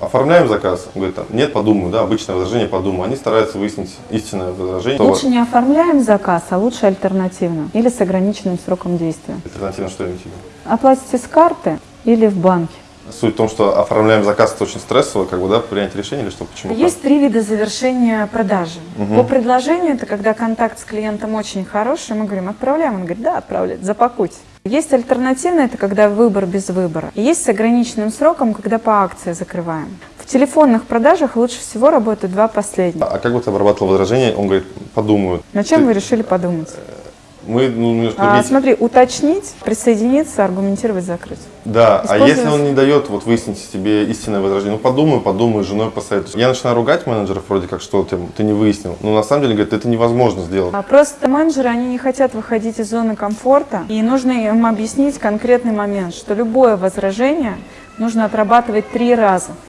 Оформляем заказ, он говорит, там, нет, подумаю, да, обычное возражение, подумаю. Они стараются выяснить истинное возражение. Лучше не оформляем заказ, а лучше альтернативно или с ограниченным сроком действия. Альтернативно что имеете? Оплатите с карты или в банке. Суть в том, что оформляем заказ, это очень стрессово, как бы, да, принять решение или что, почему? Есть три вида завершения продажи. По предложению, это когда контакт с клиентом очень хороший, мы говорим, отправляем, он говорит, да, отправляйте, запакуйте. Есть альтернативное, это когда выбор без выбора. И есть с ограниченным сроком, когда по акции закрываем. В телефонных продажах лучше всего работают два последних. А как ты обрабатывал возражение? Он говорит, подумаю. На чем Ты- вы решили подумать? Мы, ну, А, смотри, уточнить, присоединиться, аргументировать, закрыть. Да, а если он не дает вот выяснить тебе истинное возражение, ну подумай, подумай, женой посоветуйся. Я начинаю ругать менеджеров вроде как, что ты, ты не выяснил. Но на самом деле, говорит, это невозможно сделать. А просто менеджеры, они не хотят выходить из зоны комфорта, и нужно им объяснить конкретный момент, что любое возражение нужно отрабатывать три раза.